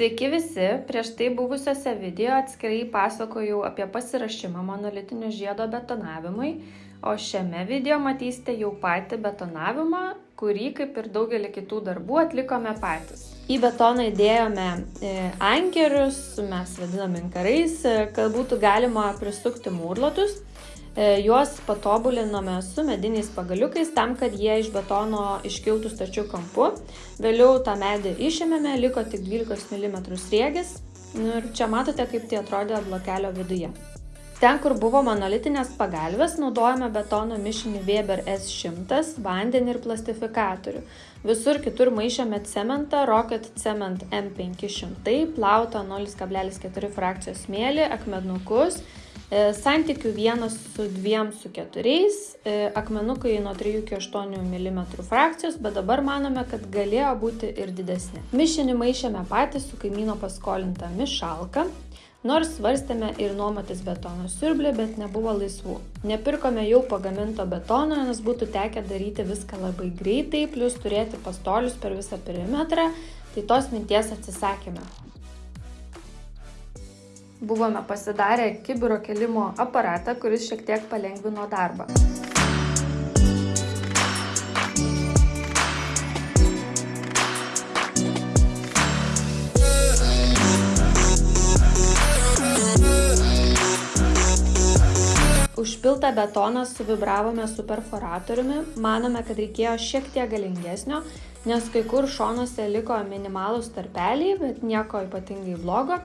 Sveiki visi, prieš tai buvusiose video atskirai pasakojau apie pasirašymą monolitinio žiedo betonavimui, o šiame video matysite jau patį betonavimą, kurį kaip ir daugelį kitų darbų atlikome patys. Į betoną įdėjome e, ankerius, mes vadinam inkarais, kad būtų galima prisukti mūrlotus. E, juos patobulinome su mediniais pagaliukais tam, kad jie iš betono iškiltų stačių kampu. Vėliau tą medį išėmėme, liko tik 12 mm sriegis. Nu, ir čia matote, kaip tai atrodė blokelio viduje. Ten, kur buvo monolitinės pagalvės, naudojame betono mišinį Weber S100, vandenį ir plastifikatorių. Visur kitur maišėme cementą Rocket Cement M500, plautą 0,4 frakcijos smėlį, akmenukus santykių 1 su 2 su 4, e, akmenukai nuo 3 iki 8 mm frakcijos, bet dabar manome, kad galėjo būti ir didesni. Mišinį maišėme patys su kaimyno paskolinta mišalka, nors svarstėme ir nuomotis betono siurblį, bet nebuvo laisvų. Nepirkome jau pagaminto betono, nes būtų tekę daryti viską labai greitai, plus turėti pastolius per visą perimetrą, tai tos minties atsisakėme buvome pasidarę kibiro kelimo aparatą, kuris šiek tiek palengvino darbą. Užpiltą betoną suvibravome su perforatoriumi, manome, kad reikėjo šiek tiek galingesnio, nes kai kur šonuose liko minimalus tarpeliai, bet nieko ypatingai blogo.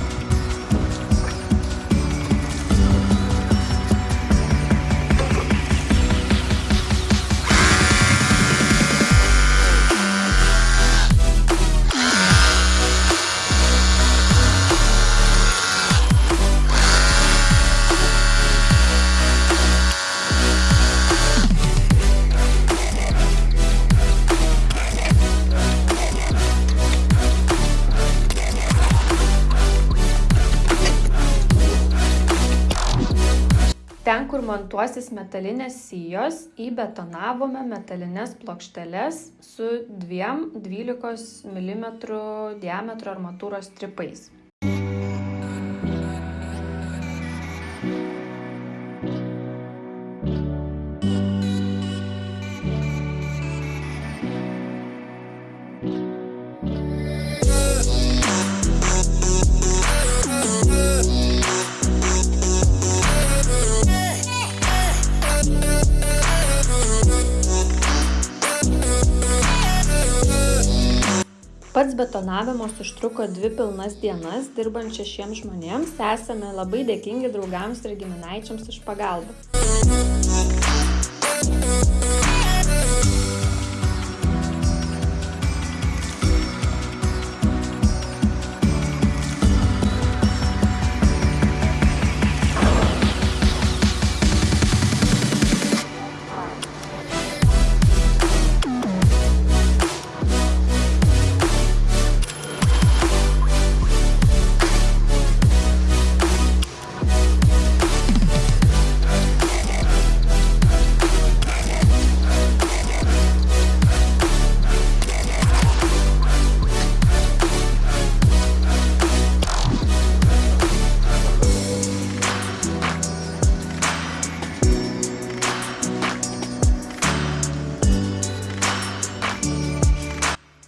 Ten, kur montuosis metalinės sijos, įbetonavome metalines plokšteles su dviem 12 mm diametro armatūros stripais. Pats betonavimas užtruko dvi pilnas dienas, dirbant šešiems žmonėms, esame labai dėkingi draugams ir giminaičiams už pagalbą.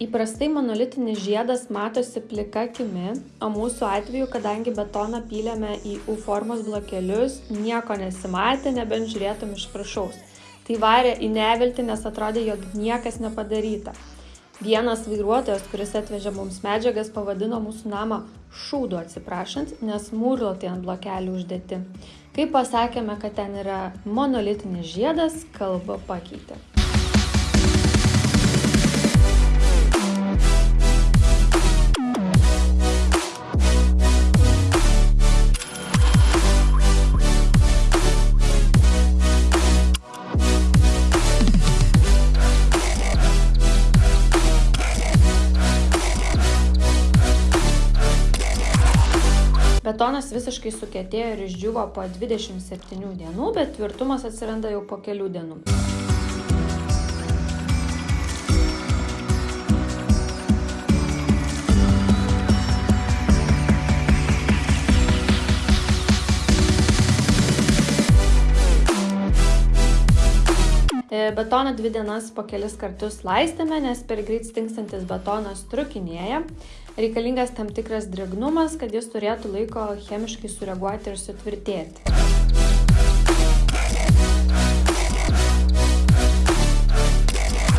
Įprastai monolitinis žiedas matosi plika akimi, o mūsų atveju, kadangi betoną pylėme į U formos blokelius, nieko nesimatė, nebent žiūrėtum iš viršaus. Tai varė į neviltį, nes atrodė, jog niekas nepadaryta. Vienas vairuotojas, kuris atvežė mums medžiagas, pavadino mūsų namą šūdu atsiprašant, nes mūrlotai ant blokelių uždėti. Kai pasakėme, kad ten yra monolitinis žiedas, kalba pakeitė. Betonas visiškai sukietėjo ir išdžiuvo po 27 dienų, bet tvirtumas atsiranda jau po kelių dienų. Betoną dvi dienas po kelis kartus laistėme, nes per greit stingstantis betonas trukinėja. Reikalingas tam tikras drėgnumas, kad jis turėtų laiko chemiškai sureaguoti ir sutvirtėti.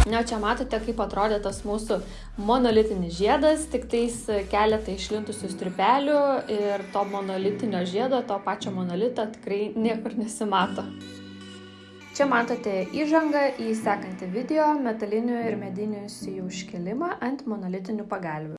Na, čia matote, kaip atrodė tas mūsų monolitinis žiedas, tik tais keletą išlintusių stripelių ir to monolitinio žiedo, to pačio monolito tikrai niekur nesimato. Čia matote įžangą į sekantį video metalinių ir medinių sijų iškelimą ant monolitinių pagalvių.